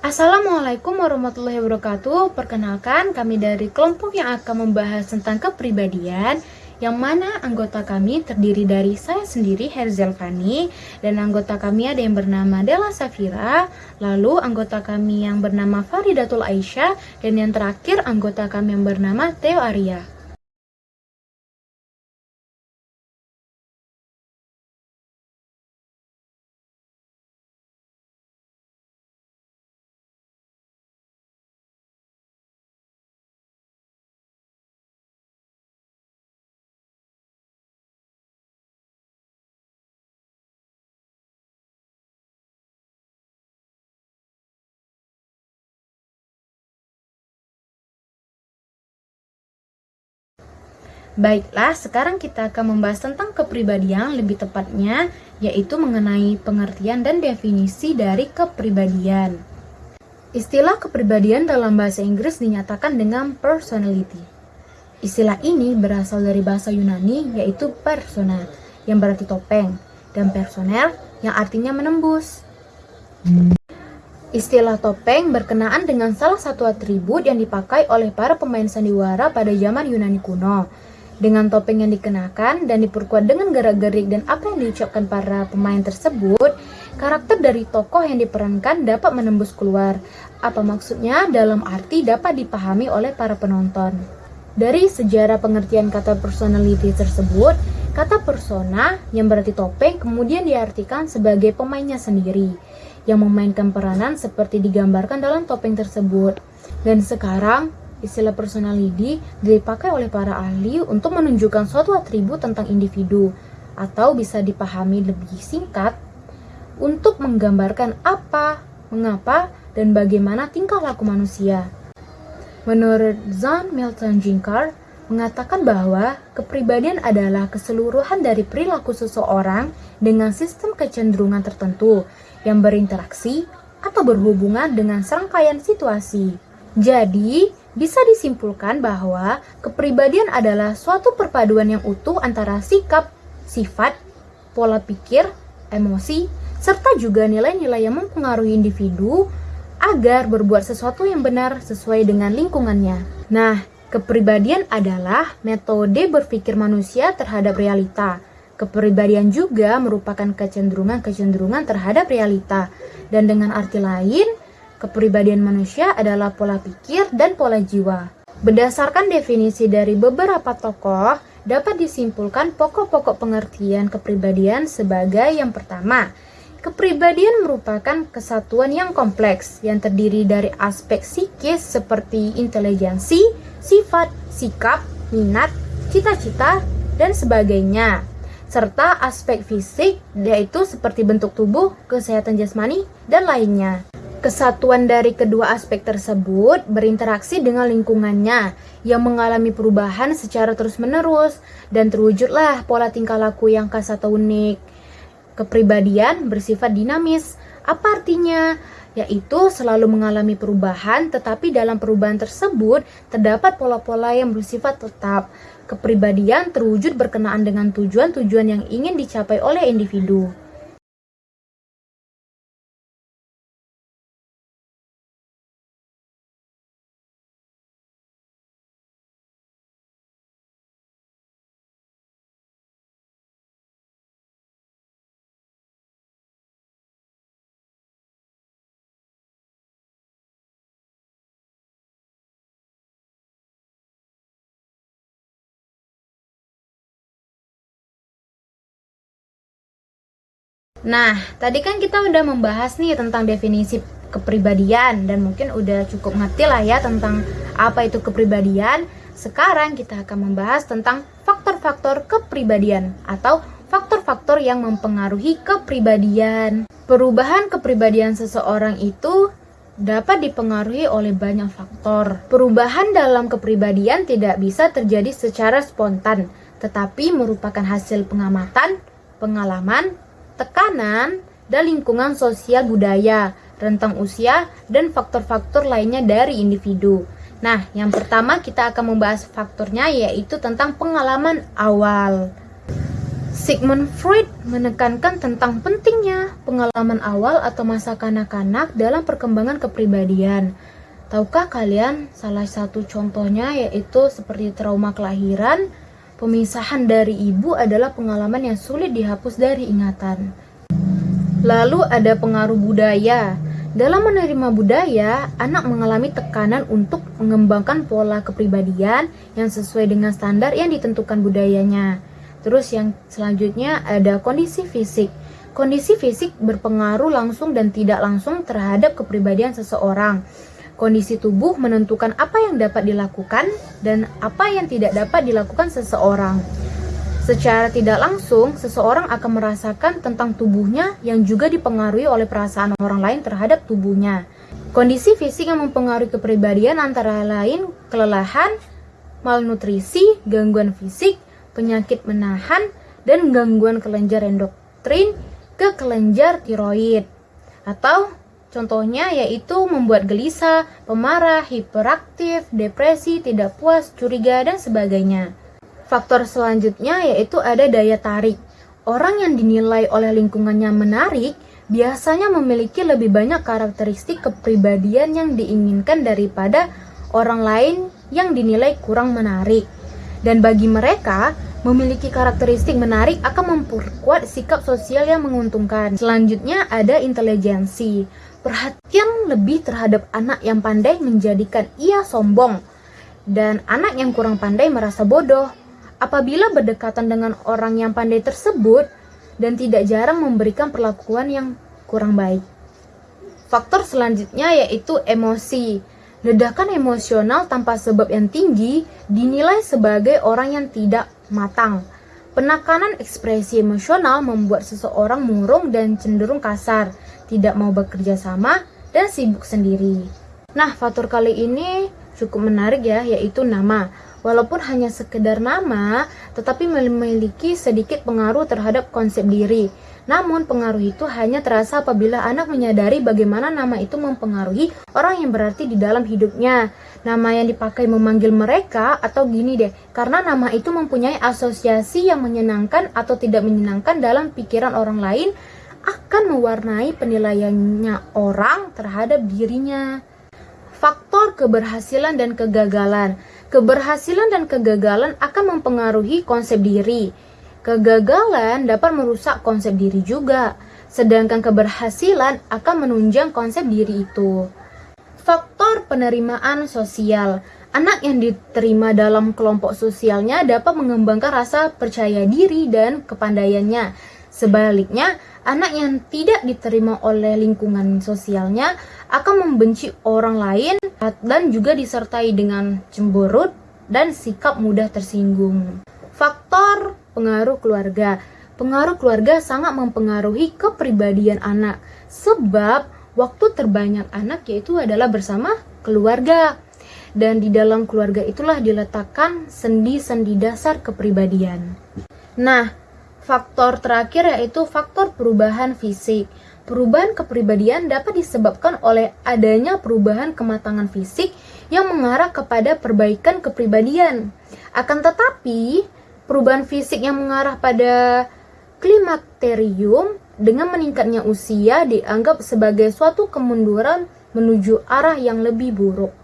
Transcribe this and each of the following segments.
Assalamualaikum warahmatullahi wabarakatuh. Perkenalkan, kami dari kelompok yang akan membahas tentang kepribadian yang mana anggota kami terdiri dari saya sendiri Herzel Fani dan anggota kami ada yang bernama Della Safira, lalu anggota kami yang bernama Faridatul Aisyah dan yang terakhir anggota kami yang bernama Theo Arya. Baiklah, sekarang kita akan membahas tentang kepribadian lebih tepatnya, yaitu mengenai pengertian dan definisi dari kepribadian. Istilah kepribadian dalam bahasa Inggris dinyatakan dengan personality. Istilah ini berasal dari bahasa Yunani yaitu persona, yang berarti topeng, dan personel yang artinya menembus. Istilah topeng berkenaan dengan salah satu atribut yang dipakai oleh para pemain sandiwara pada zaman Yunani kuno, dengan topeng yang dikenakan dan diperkuat dengan gerak-gerik dan apa yang diucapkan para pemain tersebut, karakter dari tokoh yang diperankan dapat menembus keluar. Apa maksudnya dalam arti dapat dipahami oleh para penonton. Dari sejarah pengertian kata personality tersebut, kata persona yang berarti topeng kemudian diartikan sebagai pemainnya sendiri yang memainkan peranan seperti digambarkan dalam topeng tersebut. Dan sekarang, Istilah personality dipakai oleh para ahli untuk menunjukkan suatu atribut tentang individu atau bisa dipahami lebih singkat untuk menggambarkan apa, mengapa, dan bagaimana tingkah laku manusia. Menurut John Milton Jinkar, mengatakan bahwa kepribadian adalah keseluruhan dari perilaku seseorang dengan sistem kecenderungan tertentu yang berinteraksi atau berhubungan dengan serangkaian situasi. Jadi, bisa disimpulkan bahwa kepribadian adalah suatu perpaduan yang utuh antara sikap, sifat, pola pikir, emosi, serta juga nilai-nilai yang mempengaruhi individu agar berbuat sesuatu yang benar sesuai dengan lingkungannya. Nah, kepribadian adalah metode berpikir manusia terhadap realita. Kepribadian juga merupakan kecenderungan-kecenderungan terhadap realita. Dan dengan arti lain, Kepribadian manusia adalah pola pikir dan pola jiwa. Berdasarkan definisi dari beberapa tokoh, dapat disimpulkan pokok-pokok pengertian kepribadian sebagai yang pertama, Kepribadian merupakan kesatuan yang kompleks yang terdiri dari aspek psikis seperti intelijensi, sifat, sikap, minat, cita-cita, dan sebagainya. Serta aspek fisik yaitu seperti bentuk tubuh, kesehatan jasmani, dan lainnya. Kesatuan dari kedua aspek tersebut berinteraksi dengan lingkungannya yang mengalami perubahan secara terus-menerus dan terwujudlah pola tingkah laku yang khas atau unik. Kepribadian bersifat dinamis. Apa artinya? Yaitu selalu mengalami perubahan tetapi dalam perubahan tersebut terdapat pola-pola yang bersifat tetap. Kepribadian terwujud berkenaan dengan tujuan-tujuan yang ingin dicapai oleh individu. Nah, tadi kan kita udah membahas nih tentang definisi kepribadian dan mungkin udah cukup ngerti lah ya tentang apa itu kepribadian. Sekarang kita akan membahas tentang faktor-faktor kepribadian atau faktor-faktor yang mempengaruhi kepribadian. Perubahan kepribadian seseorang itu dapat dipengaruhi oleh banyak faktor. Perubahan dalam kepribadian tidak bisa terjadi secara spontan, tetapi merupakan hasil pengamatan, pengalaman, tekanan, dan lingkungan sosial budaya, rentang usia, dan faktor-faktor lainnya dari individu. Nah, yang pertama kita akan membahas faktornya yaitu tentang pengalaman awal. Sigmund Freud menekankan tentang pentingnya pengalaman awal atau masa kanak-kanak dalam perkembangan kepribadian. Tahukah kalian salah satu contohnya yaitu seperti trauma kelahiran, pemisahan dari ibu adalah pengalaman yang sulit dihapus dari ingatan. Lalu ada pengaruh budaya. Dalam menerima budaya, anak mengalami tekanan untuk mengembangkan pola kepribadian yang sesuai dengan standar yang ditentukan budayanya. Terus yang selanjutnya ada kondisi fisik. Kondisi fisik berpengaruh langsung dan tidak langsung terhadap kepribadian seseorang. Kondisi tubuh menentukan apa yang dapat dilakukan dan apa yang tidak dapat dilakukan seseorang. Secara tidak langsung, seseorang akan merasakan tentang tubuhnya yang juga dipengaruhi oleh perasaan orang lain terhadap tubuhnya. Kondisi fisik yang mempengaruhi kepribadian antara lain kelelahan, malnutrisi, gangguan fisik, penyakit menahan, dan gangguan kelenjar endokrin ke kelenjar tiroid. Atau contohnya yaitu membuat gelisah, pemarah, hiperaktif, depresi, tidak puas, curiga, dan sebagainya. Faktor selanjutnya yaitu ada daya tarik. Orang yang dinilai oleh lingkungannya menarik biasanya memiliki lebih banyak karakteristik kepribadian yang diinginkan daripada orang lain yang dinilai kurang menarik. Dan bagi mereka, memiliki karakteristik menarik akan memperkuat sikap sosial yang menguntungkan. Selanjutnya ada intelijensi. Perhatian lebih terhadap anak yang pandai menjadikan ia sombong dan anak yang kurang pandai merasa bodoh. Apabila berdekatan dengan orang yang pandai tersebut dan tidak jarang memberikan perlakuan yang kurang baik. Faktor selanjutnya yaitu emosi. Ledakan emosional tanpa sebab yang tinggi dinilai sebagai orang yang tidak matang. Penekanan ekspresi emosional membuat seseorang murung dan cenderung kasar, tidak mau bekerja sama, dan sibuk sendiri. Nah, faktor kali ini cukup menarik ya, yaitu nama. Walaupun hanya sekedar nama, tetapi memiliki sedikit pengaruh terhadap konsep diri. Namun pengaruh itu hanya terasa apabila anak menyadari bagaimana nama itu mempengaruhi orang yang berarti di dalam hidupnya. Nama yang dipakai memanggil mereka atau gini deh, karena nama itu mempunyai asosiasi yang menyenangkan atau tidak menyenangkan dalam pikiran orang lain akan mewarnai penilaiannya orang terhadap dirinya. Faktor keberhasilan dan kegagalan. Keberhasilan dan kegagalan akan mempengaruhi konsep diri. Kegagalan dapat merusak konsep diri juga, sedangkan keberhasilan akan menunjang konsep diri itu. Faktor penerimaan sosial. Anak yang diterima dalam kelompok sosialnya dapat mengembangkan rasa percaya diri dan kepandaiannya. Sebaliknya, anak yang tidak diterima oleh lingkungan sosialnya akan membenci orang lain dan juga disertai dengan cemberut dan sikap mudah tersinggung. Faktor pengaruh keluarga. Pengaruh keluarga sangat mempengaruhi kepribadian anak sebab waktu terbanyak anak yaitu adalah bersama keluarga. Dan di dalam keluarga itulah diletakkan sendi-sendi dasar kepribadian. Nah, faktor terakhir yaitu faktor perubahan fisik. Perubahan kepribadian dapat disebabkan oleh adanya perubahan kematangan fisik yang mengarah kepada perbaikan kepribadian. Akan tetapi, perubahan fisik yang mengarah pada klimakterium dengan meningkatnya usia dianggap sebagai suatu kemunduran menuju arah yang lebih buruk.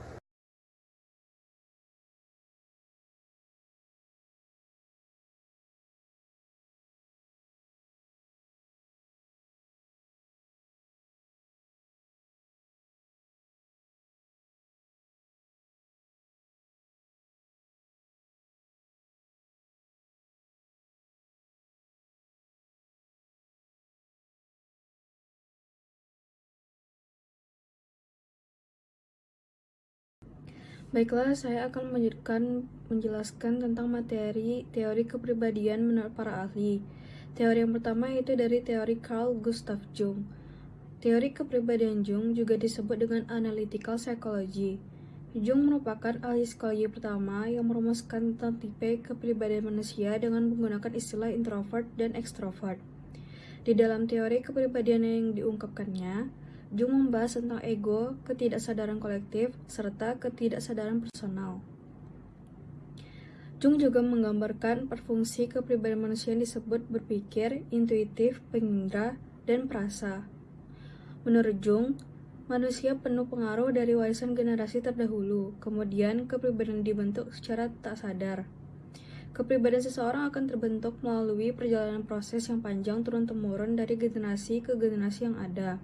Baiklah, saya akan menjelaskan, menjelaskan tentang materi teori kepribadian menurut para ahli. Teori yang pertama yaitu dari teori Carl Gustav Jung. Teori kepribadian Jung juga disebut dengan analytical psychology. Jung merupakan ahli psikologi pertama yang merumuskan tentang tipe kepribadian manusia dengan menggunakan istilah introvert dan extrovert. Di dalam teori kepribadian yang diungkapkannya, Jung membahas tentang ego, ketidaksadaran kolektif, serta ketidaksadaran personal. Jung juga menggambarkan perfungsi kepribadian manusia yang disebut berpikir, intuitif, pengindra, dan perasa. Menurut Jung, manusia penuh pengaruh dari warisan generasi terdahulu, kemudian kepribadian dibentuk secara tak sadar. Kepribadian seseorang akan terbentuk melalui perjalanan proses yang panjang turun-temurun dari generasi ke generasi yang ada.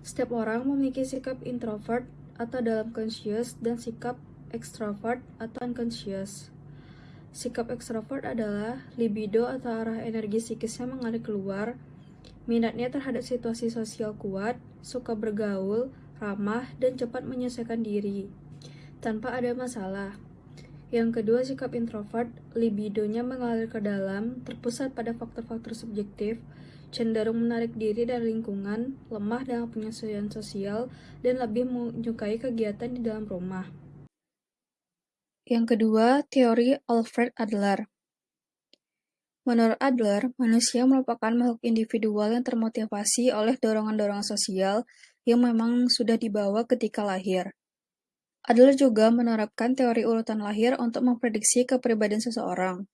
Setiap orang memiliki sikap introvert atau dalam conscious dan sikap extrovert atau unconscious. Sikap extrovert adalah libido atau arah energi psikisnya mengalir keluar Minatnya terhadap situasi sosial kuat, suka bergaul, ramah, dan cepat menyelesaikan diri, tanpa ada masalah. Yang kedua, sikap introvert, libidonya mengalir ke dalam, terpusat pada faktor-faktor subjektif, cenderung menarik diri dari lingkungan, lemah dalam penyesuaian sosial, dan lebih menyukai kegiatan di dalam rumah. Yang kedua, teori Alfred Adler. Menurut Adler, manusia merupakan makhluk individual yang termotivasi oleh dorongan-dorongan sosial yang memang sudah dibawa ketika lahir. Adler juga menerapkan teori urutan lahir untuk memprediksi kepribadian seseorang.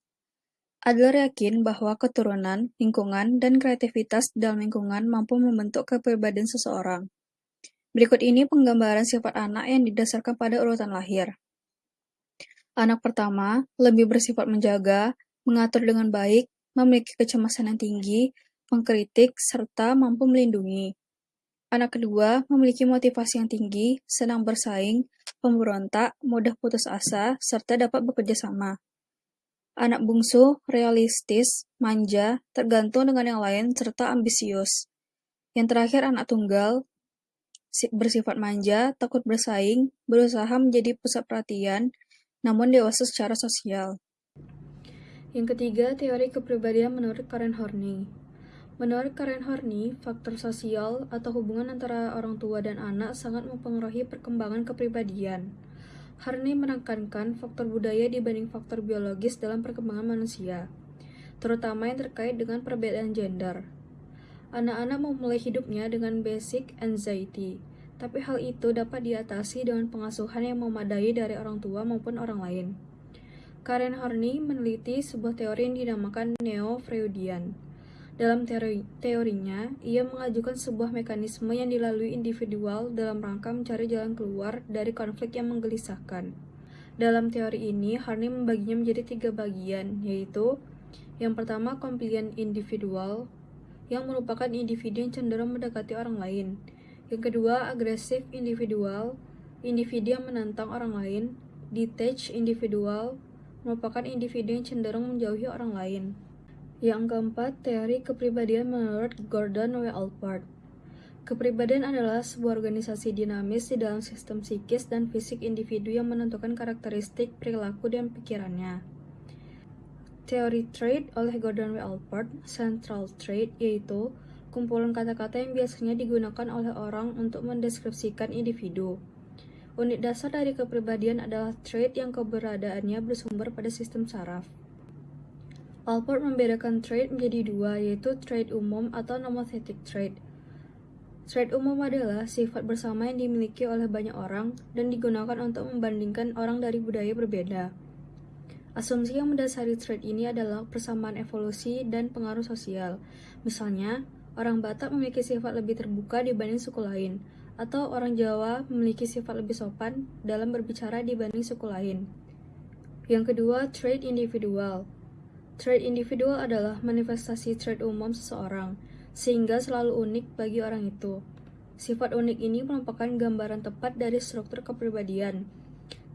Adler yakin bahwa keturunan, lingkungan, dan kreativitas dalam lingkungan mampu membentuk kepribadian seseorang. Berikut ini penggambaran sifat anak yang didasarkan pada urutan lahir. Anak pertama lebih bersifat menjaga, mengatur dengan baik, memiliki kecemasan yang tinggi, mengkritik, serta mampu melindungi. Anak kedua memiliki motivasi yang tinggi, senang bersaing, pemberontak, mudah putus asa, serta dapat bekerja sama. Anak bungsu realistis, manja, tergantung dengan yang lain, serta ambisius. Yang terakhir anak tunggal, bersifat manja, takut bersaing, berusaha menjadi pusat perhatian, namun dewasa secara sosial. Yang ketiga, teori kepribadian menurut Karen Horney. Menurut Karen Horney, faktor sosial atau hubungan antara orang tua dan anak sangat mempengaruhi perkembangan kepribadian. Horney menekankan faktor budaya dibanding faktor biologis dalam perkembangan manusia, terutama yang terkait dengan perbedaan gender. Anak-anak memulai hidupnya dengan basic anxiety, tapi hal itu dapat diatasi dengan pengasuhan yang memadai dari orang tua maupun orang lain. Karen Horney meneliti sebuah teori yang dinamakan Neo-Freudian. Dalam teori, teorinya, ia mengajukan sebuah mekanisme yang dilalui individual dalam rangka mencari jalan keluar dari konflik yang menggelisahkan. Dalam teori ini, Horney membaginya menjadi tiga bagian, yaitu yang pertama, compliant individual, yang merupakan individu yang cenderung mendekati orang lain. Yang kedua, agresif individual, individu yang menantang orang lain. Detached individual, merupakan individu yang cenderung menjauhi orang lain. Yang keempat, teori kepribadian menurut Gordon W. Allport. Kepribadian adalah sebuah organisasi dinamis di dalam sistem psikis dan fisik individu yang menentukan karakteristik, perilaku, dan pikirannya. Teori trait oleh Gordon W. Allport, central trait, yaitu kumpulan kata-kata yang biasanya digunakan oleh orang untuk mendeskripsikan individu. Unit dasar dari kepribadian adalah trait yang keberadaannya bersumber pada sistem saraf. Alport membedakan trait menjadi dua, yaitu trait umum atau nomothetic trait. Trait umum adalah sifat bersama yang dimiliki oleh banyak orang dan digunakan untuk membandingkan orang dari budaya berbeda. Asumsi yang mendasari trait ini adalah persamaan evolusi dan pengaruh sosial. Misalnya, orang Batak memiliki sifat lebih terbuka dibanding suku lain, atau orang Jawa memiliki sifat lebih sopan dalam berbicara dibanding suku lain. Yang kedua, trait individual. Trait individual adalah manifestasi trait umum seseorang, sehingga selalu unik bagi orang itu. Sifat unik ini merupakan gambaran tepat dari struktur kepribadian.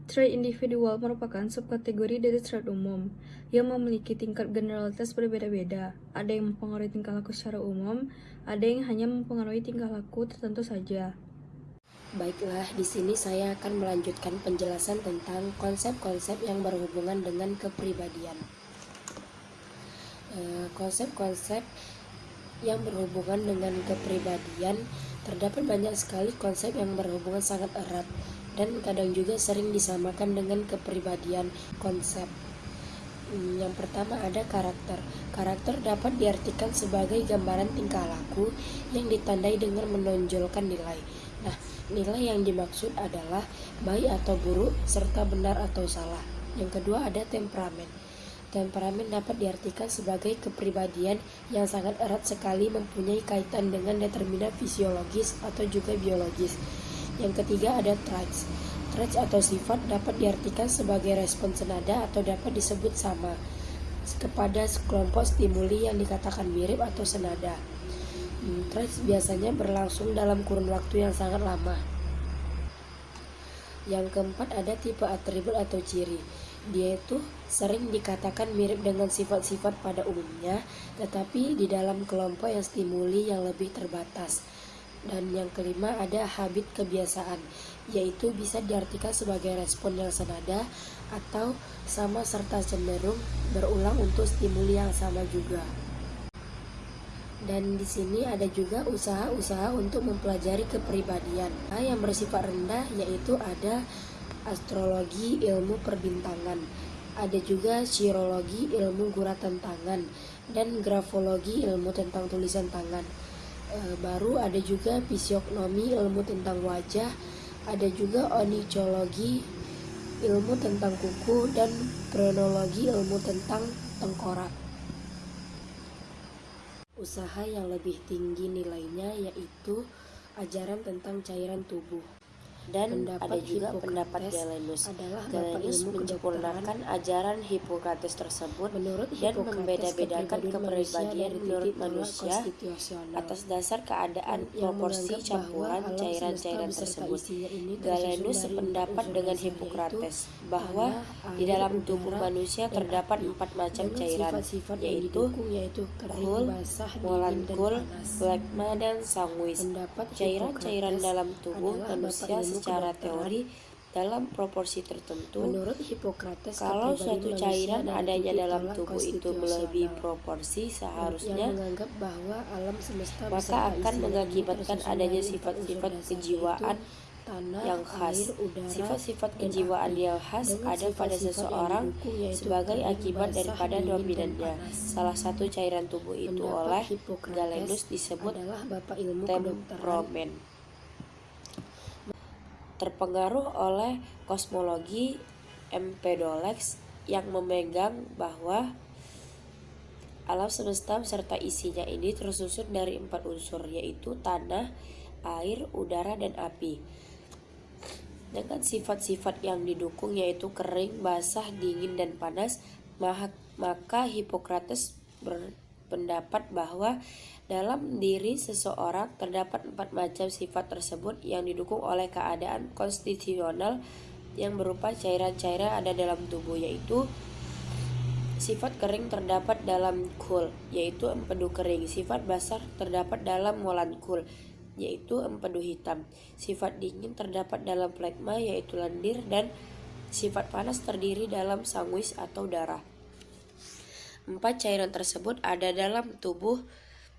Trait individual merupakan subkategori dari trait umum yang memiliki tingkat generalitas berbeda-beda. Ada yang mempengaruhi tingkah laku secara umum, ada yang hanya mempengaruhi tingkah laku tertentu saja. Baiklah, di sini saya akan melanjutkan penjelasan tentang konsep-konsep yang berhubungan dengan kepribadian. Eh, konsep-konsep yang berhubungan dengan kepribadian terdapat banyak sekali konsep yang berhubungan sangat erat dan kadang juga sering disamakan dengan kepribadian konsep. Hmm, yang pertama ada karakter. Karakter dapat diartikan sebagai gambaran tingkah laku yang ditandai dengan menonjolkan nilai. Nah, Nilai yang dimaksud adalah baik atau buruk serta benar atau salah. Yang kedua ada temperamen. Temperamen dapat diartikan sebagai kepribadian yang sangat erat sekali mempunyai kaitan dengan determinan fisiologis atau juga biologis. Yang ketiga ada traits. Traits atau sifat dapat diartikan sebagai respon senada atau dapat disebut sama kepada kelompok stimuli yang dikatakan mirip atau senada. Hmm, traits biasanya berlangsung dalam kurun waktu yang sangat lama. Yang keempat ada tipe atribut atau ciri. Dia itu sering dikatakan mirip dengan sifat-sifat pada umumnya, tetapi di dalam kelompok yang stimuli yang lebih terbatas. Dan yang kelima ada habit kebiasaan, yaitu bisa diartikan sebagai respon yang senada atau sama serta cenderung berulang untuk stimuli yang sama juga. Dan di sini ada juga usaha-usaha untuk mempelajari kepribadian. Nah, yang bersifat rendah yaitu ada astrologi ilmu perbintangan. Ada juga sirologi ilmu guratan tangan dan grafologi ilmu tentang tulisan tangan. E, baru ada juga fisiognomi ilmu tentang wajah, ada juga onicologi ilmu tentang kuku dan kronologi ilmu tentang tengkorak. Usaha yang lebih tinggi nilainya yaitu ajaran tentang cairan tubuh dan pendapat ada juga pendapat Galenus. Adalah Galenus menyempurnakan ajaran Hippocrates tersebut menurut dan membeda-bedakan kepribadian menurut manusia atas dasar keadaan proporsi campuran cairan-cairan tersebut. Galenus sependapat dengan Hippocrates bahwa di dalam tubuh manusia terdapat empat macam cairan, yaitu kul, molankul, plekma, dan sanguis. Cairan-cairan dalam tubuh manusia secara teori dalam proporsi tertentu. Menurut Hippocrates, kalau suatu cairan adanya dalam tubuh itu melebihi proporsi seharusnya, bahwa alam semesta maka akan mengakibatkan adanya sifat-sifat kejiwaan yang khas. Sifat-sifat kejiwaan yang khas ada pada seseorang sebagai akibat daripada dominannya. Salah satu cairan tubuh itu oleh Galenus disebut temperamen terpengaruh oleh kosmologi Empedolex yang memegang bahwa alam semesta serta isinya ini tersusun dari empat unsur yaitu tanah, air, udara, dan api. Dengan sifat-sifat yang didukung yaitu kering, basah, dingin, dan panas, maka Hippocrates berpendapat bahwa dalam diri seseorang terdapat empat macam sifat tersebut yang didukung oleh keadaan konstitusional yang berupa cairan-cairan ada dalam tubuh yaitu Sifat kering terdapat dalam kul, yaitu empedu kering. Sifat basah terdapat dalam molankul, yaitu empedu hitam. Sifat dingin terdapat dalam plekma, yaitu lendir. Dan sifat panas terdiri dalam sanguis atau darah. Empat cairan tersebut ada dalam tubuh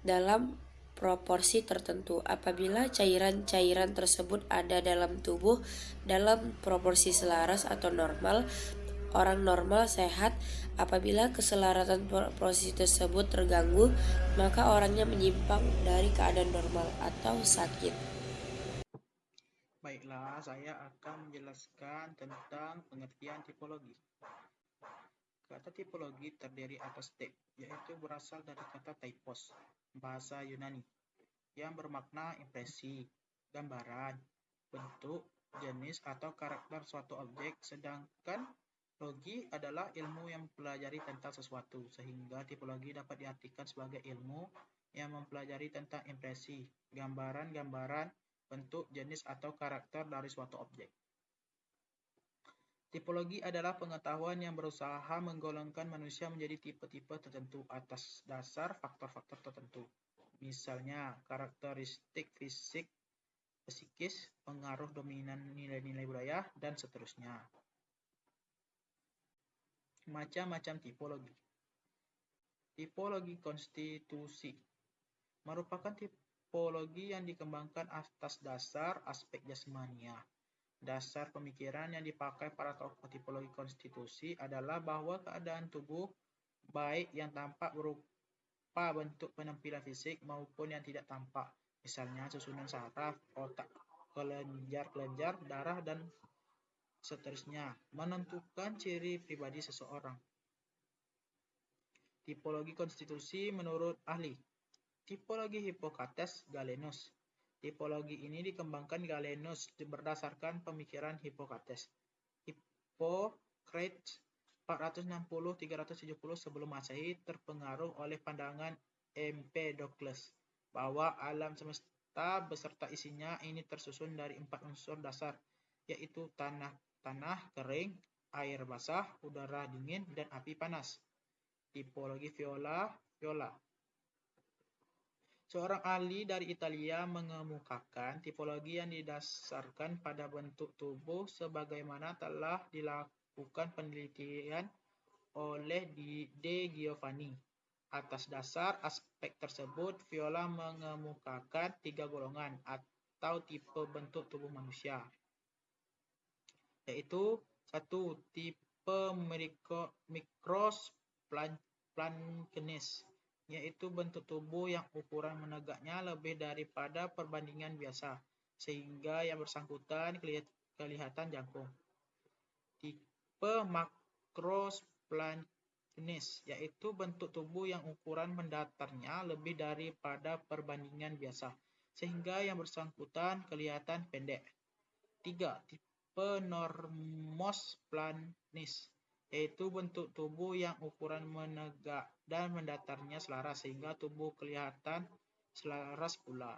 dalam proporsi tertentu. Apabila cairan-cairan tersebut ada dalam tubuh dalam proporsi selaras atau normal, orang normal sehat. Apabila keselaratan proporsi tersebut terganggu, maka orangnya menyimpang dari keadaan normal atau sakit. Baiklah, saya akan menjelaskan tentang pengertian tipologi. Kata tipologi terdiri atas tip, yaitu berasal dari kata typos, bahasa Yunani, yang bermakna impresi, gambaran, bentuk, jenis, atau karakter suatu objek, sedangkan logi adalah ilmu yang mempelajari tentang sesuatu, sehingga tipologi dapat diartikan sebagai ilmu yang mempelajari tentang impresi, gambaran-gambaran, bentuk, jenis, atau karakter dari suatu objek. Tipologi adalah pengetahuan yang berusaha menggolongkan manusia menjadi tipe-tipe tertentu atas dasar faktor-faktor tertentu. Misalnya, karakteristik fisik, psikis, pengaruh dominan nilai-nilai budaya, dan seterusnya. Macam-macam tipologi. Tipologi konstitusi merupakan tipologi yang dikembangkan atas dasar aspek jasmania Dasar pemikiran yang dipakai para tokoh tipologi konstitusi adalah bahwa keadaan tubuh baik yang tampak berupa bentuk penampilan fisik maupun yang tidak tampak, misalnya susunan saraf, otak, kelenjar-kelenjar, darah, dan seterusnya, menentukan ciri pribadi seseorang. Tipologi konstitusi menurut ahli. Tipologi Hippocrates Galenus. Tipologi ini dikembangkan Galenus berdasarkan pemikiran Hippocrates. Hippocrates 460-370 sebelum Masehi terpengaruh oleh pandangan Empedocles bahwa alam semesta beserta isinya ini tersusun dari empat unsur dasar, yaitu tanah tanah kering, air basah, udara dingin, dan api panas. Tipologi viola, viola. Seorang ahli dari Italia mengemukakan tipologi yang didasarkan pada bentuk tubuh sebagaimana telah dilakukan penelitian oleh De Giovanni. Atas dasar aspek tersebut, Viola mengemukakan tiga golongan atau tipe bentuk tubuh manusia yaitu satu tipe mikros plankenis yaitu bentuk tubuh yang ukuran menegaknya lebih daripada perbandingan biasa sehingga yang bersangkutan kelihatan jangkung. Tipe makrosplankenis yaitu bentuk tubuh yang ukuran mendatarnya lebih daripada perbandingan biasa sehingga yang bersangkutan kelihatan pendek. Tiga, tipe penormos planis, yaitu bentuk tubuh yang ukuran menegak dan mendatarnya selaras sehingga tubuh kelihatan selaras pula.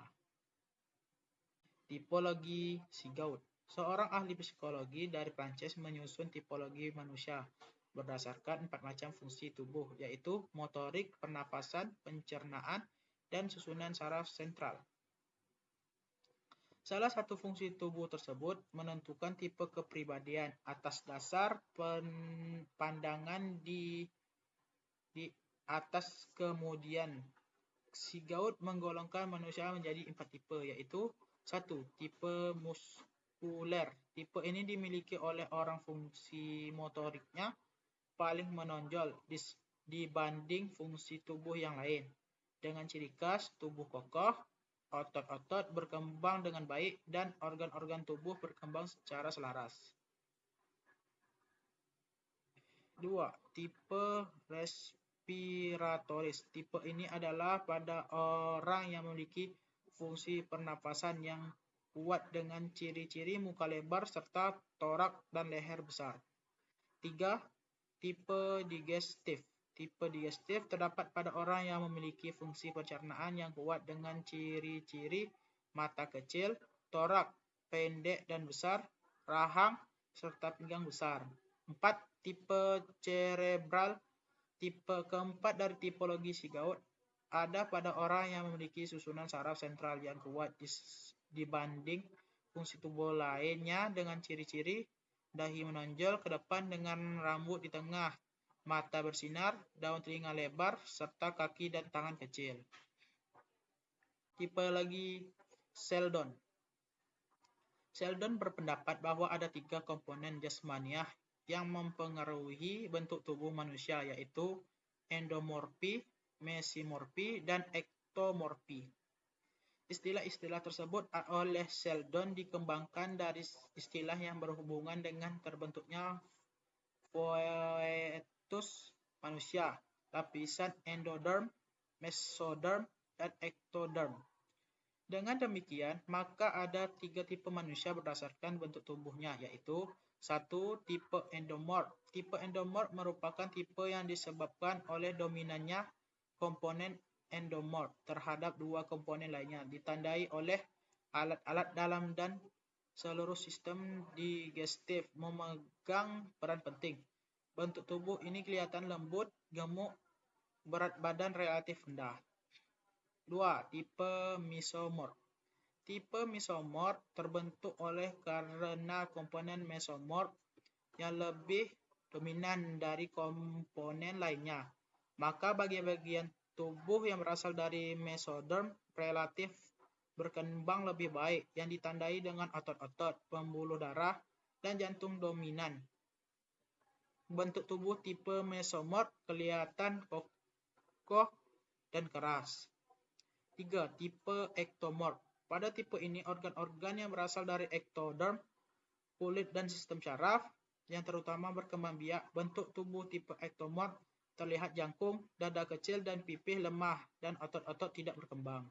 Tipologi Sigaud Seorang ahli psikologi dari Prancis menyusun tipologi manusia berdasarkan empat macam fungsi tubuh, yaitu motorik, pernapasan, pencernaan, dan susunan saraf sentral. Salah satu fungsi tubuh tersebut menentukan tipe kepribadian atas dasar pandangan di di atas kemudian. Sigaud menggolongkan manusia menjadi empat tipe yaitu satu tipe muskuler. Tipe ini dimiliki oleh orang fungsi motoriknya paling menonjol dibanding fungsi tubuh yang lain. Dengan ciri khas tubuh kokoh otot-otot berkembang dengan baik dan organ-organ tubuh berkembang secara selaras. 2. Tipe respiratoris. Tipe ini adalah pada orang yang memiliki fungsi pernapasan yang kuat dengan ciri-ciri muka lebar serta torak dan leher besar. 3. Tipe digestif. Tipe digestif terdapat pada orang yang memiliki fungsi pencernaan yang kuat dengan ciri-ciri mata kecil, torak pendek dan besar, rahang, serta pinggang besar. 4. Tipe cerebral Tipe keempat dari tipologi Sigaud ada pada orang yang memiliki susunan saraf sentral yang kuat dibanding fungsi tubuh lainnya dengan ciri-ciri dahi menonjol ke depan dengan rambut di tengah mata bersinar, daun telinga lebar, serta kaki dan tangan kecil. Tipe lagi Sheldon. Sheldon berpendapat bahwa ada tiga komponen jasmaniah yang mempengaruhi bentuk tubuh manusia, yaitu endomorfi, mesimorfi, dan ektomorfi. Istilah-istilah tersebut oleh Sheldon dikembangkan dari istilah yang berhubungan dengan terbentuknya fetus manusia, lapisan endoderm, mesoderm, dan ectoderm. Dengan demikian, maka ada tiga tipe manusia berdasarkan bentuk tubuhnya, yaitu satu tipe endomorph. Tipe endomorph merupakan tipe yang disebabkan oleh dominannya komponen endomorph terhadap dua komponen lainnya, ditandai oleh alat-alat dalam dan seluruh sistem digestif memegang peran penting. Bentuk tubuh ini kelihatan lembut, gemuk, berat badan relatif rendah. 2. Tipe mesomorph. Tipe mesomorph terbentuk oleh karena komponen mesomorph yang lebih dominan dari komponen lainnya. Maka bagian-bagian tubuh yang berasal dari mesoderm relatif berkembang lebih baik yang ditandai dengan otot-otot, pembuluh darah, dan jantung dominan. Bentuk tubuh tipe mesomorph kelihatan kokoh dan keras. 3. Tipe ektomorph. Pada tipe ini, organ-organ yang berasal dari ektoderm kulit dan sistem syaraf, yang terutama berkembang biak, bentuk tubuh tipe ektomorf, terlihat jangkung, dada kecil dan pipih lemah, dan otot-otot tidak berkembang.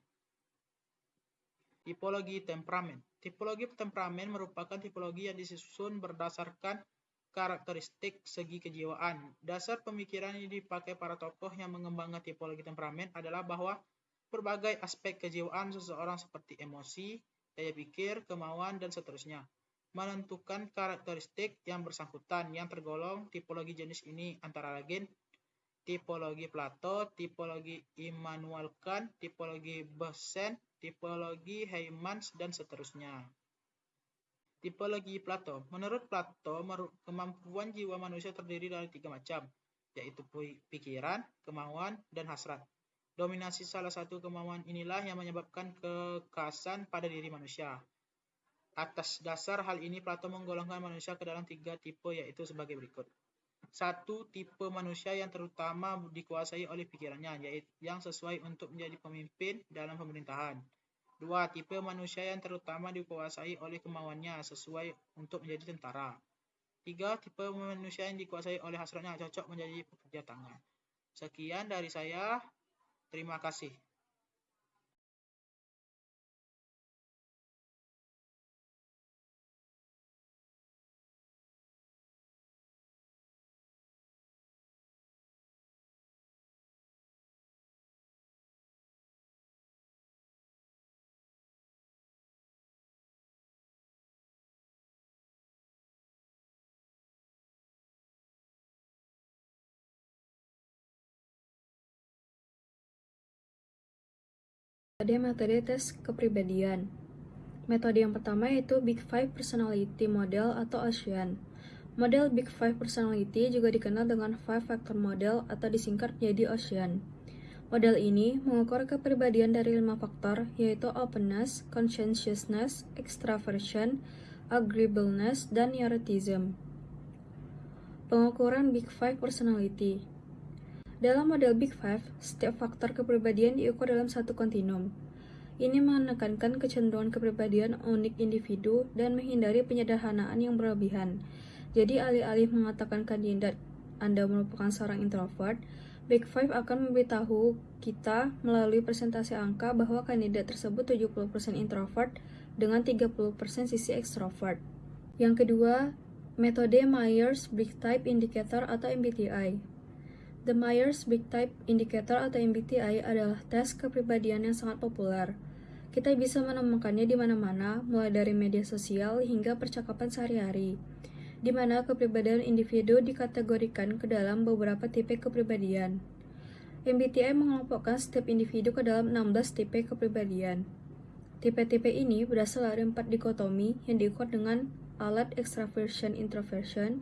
Tipologi temperamen. Tipologi temperamen merupakan tipologi yang disusun berdasarkan karakteristik segi kejiwaan. Dasar pemikiran yang dipakai para tokoh yang mengembangkan tipologi temperamen adalah bahwa berbagai aspek kejiwaan seseorang seperti emosi, daya pikir, kemauan, dan seterusnya menentukan karakteristik yang bersangkutan yang tergolong tipologi jenis ini antara lain tipologi Plato, tipologi Immanuel Kant, tipologi Besen, tipologi Heymans, dan seterusnya. Tipologi Plato. Menurut Plato, kemampuan jiwa manusia terdiri dari tiga macam, yaitu pikiran, kemauan, dan hasrat. Dominasi salah satu kemauan inilah yang menyebabkan kekasan pada diri manusia. Atas dasar hal ini, Plato menggolongkan manusia ke dalam tiga tipe, yaitu sebagai berikut. Satu, tipe manusia yang terutama dikuasai oleh pikirannya, yaitu yang sesuai untuk menjadi pemimpin dalam pemerintahan. Dua, tipe manusia yang terutama dikuasai oleh kemauannya sesuai untuk menjadi tentara. Tiga, tipe manusia yang dikuasai oleh hasratnya cocok menjadi pekerja tangan. Sekian dari saya. Terima kasih. Ada metode tes kepribadian. Metode yang pertama yaitu Big Five Personality Model atau ASEAN. Model Big Five Personality juga dikenal dengan Five Factor Model atau disingkat menjadi ASEAN. Model ini mengukur kepribadian dari lima faktor, yaitu openness, conscientiousness, extraversion, agreeableness, dan neuroticism. Pengukuran Big Five Personality dalam model Big Five, setiap faktor kepribadian diukur dalam satu kontinum. Ini menekankan kecenderungan kepribadian unik individu dan menghindari penyederhanaan yang berlebihan. Jadi, alih-alih mengatakan kandidat Anda merupakan seorang introvert, Big Five akan memberitahu kita melalui presentasi angka bahwa kandidat tersebut 70% introvert dengan 30% sisi ekstrovert. Yang kedua, metode Myers-Briggs Type Indicator atau MBTI. The Myers-Briggs Type Indicator atau MBTI adalah tes kepribadian yang sangat populer. Kita bisa menemukannya di mana-mana, mulai dari media sosial hingga percakapan sehari-hari, di mana kepribadian individu dikategorikan ke dalam beberapa tipe kepribadian. MBTI mengelompokkan setiap individu ke dalam 16 tipe kepribadian. Tipe-tipe ini berasal dari empat dikotomi yang diukur dengan alat extraversion introversion,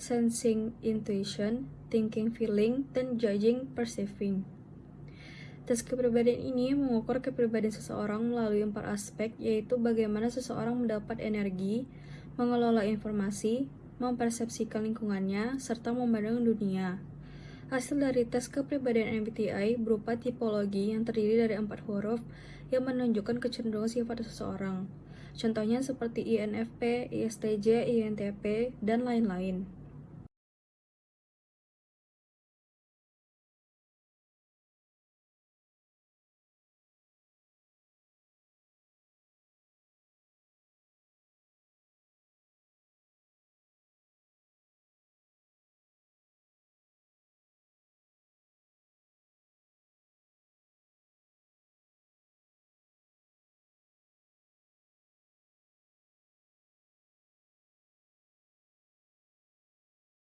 sensing intuition, thinking feeling, dan judging perceiving. Tes kepribadian ini mengukur kepribadian seseorang melalui empat aspek, yaitu bagaimana seseorang mendapat energi, mengelola informasi, mempersepsikan lingkungannya, serta memandang dunia. Hasil dari tes kepribadian MBTI berupa tipologi yang terdiri dari empat huruf yang menunjukkan kecenderungan sifat seseorang. Contohnya seperti INFP, ISTJ, INTP, dan lain-lain.